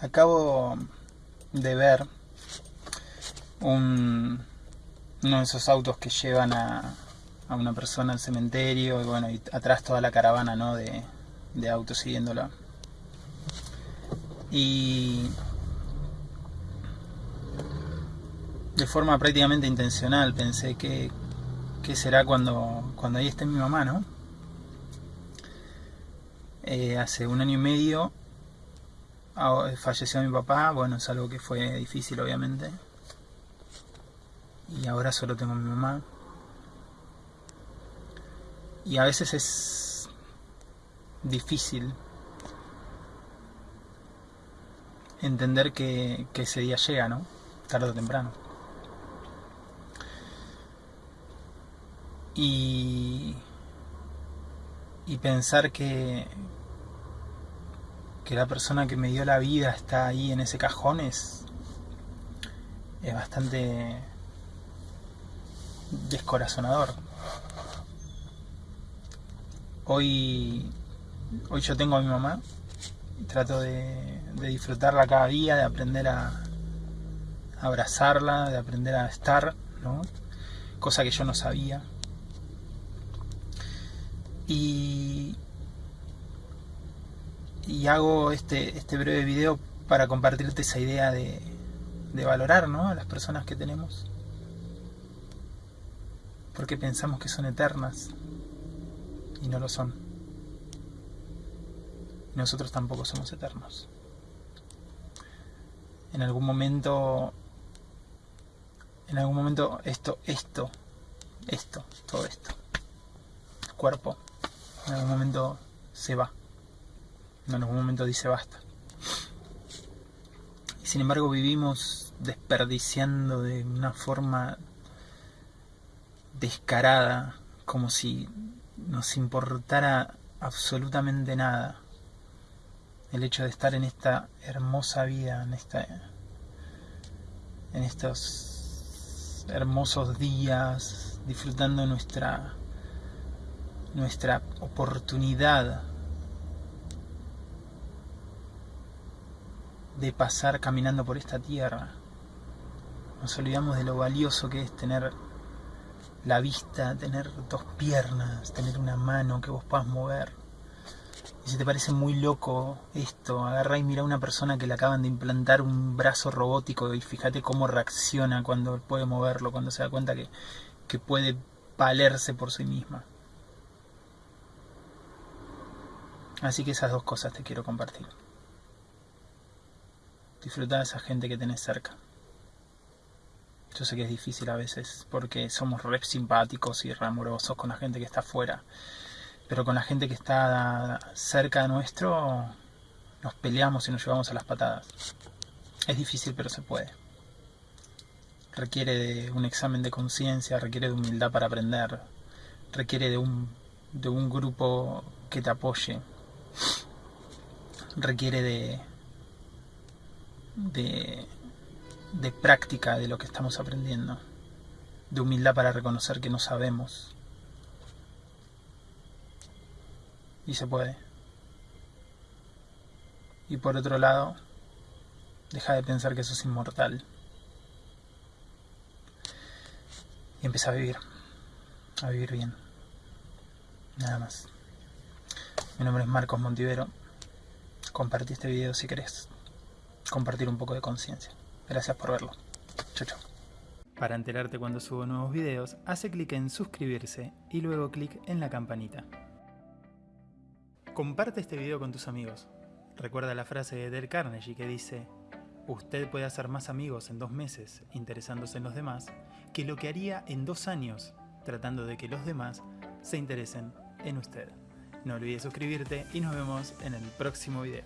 Acabo de ver un, uno de esos autos que llevan a, una persona al cementerio y bueno, y atrás toda la caravana ¿no? de, de autos siguiéndola. Y de forma prácticamente intencional pensé que, que será cuando, cuando ahí esté mi mamá, ¿no? Eh, hace un año y medio falleció mi papá, bueno, es algo que fue difícil obviamente. Y ahora solo tengo a mi mamá. Y a veces es difícil entender que, que ese día llega, ¿no? Tarde o temprano. Y, y pensar que, que la persona que me dio la vida está ahí en ese cajón es, es bastante descorazonador. Hoy, hoy yo tengo a mi mamá y trato de, de disfrutarla cada día, de aprender a, abrazarla, de aprender a estar, ¿no? cosa que yo no sabía. Y, y hago este, este breve video para compartirte esa idea de, de valorar ¿no? a las personas que tenemos. Porque pensamos que son eternas y no lo son. Nosotros tampoco somos eternos. En algún momento, en algún momento esto, esto, esto, todo esto, el cuerpo, en algún momento se va en algún momento dice basta. Y sin embargo vivimos desperdiciando de una forma descarada, como si nos importara absolutamente nada el hecho de estar en esta hermosa vida, en esta en estos hermosos días, disfrutando nuestra nuestra oportunidad de pasar caminando por esta tierra. Nos olvidamos de lo valioso que es tener la vista, tener dos piernas, tener una mano que vos puedas mover. Y si te parece muy loco esto, agarra y mira a una persona que le acaban de implantar un brazo robótico y fíjate cómo reacciona cuando puede moverlo, cuando se da cuenta que, que puede valerse por sí misma. Así que esas dos cosas te quiero compartir. Disfruta de esa gente que tenés cerca. Yo sé que es difícil a veces porque somos re simpáticos y re amorosos con la gente que está afuera. Pero con la gente que está cerca de nuestro nos peleamos y nos llevamos a las patadas. Es difícil pero se puede. Requiere de un examen de conciencia, requiere de humildad para aprender, requiere de un, de un grupo que te apoye, requiere de, de, de práctica de lo que estamos aprendiendo, de humildad para reconocer que no sabemos. Y se puede. Y por otro lado, deja de pensar que sos inmortal. Y empieza a vivir. A vivir bien. Nada más. Mi nombre es Marcos Montivero. Compartí este video si querés compartir un poco de conciencia. Gracias por verlo. Chau, chau. Para enterarte cuando subo nuevos videos, hace clic en suscribirse y luego clic en la campanita. Comparte este video con tus amigos. Recuerda la frase de Del Carnegie que dice Usted puede hacer más amigos en dos meses interesándose en los demás que lo que haría en dos años tratando de que los demás se interesen en usted. No olvides suscribirte y nos vemos en el próximo video.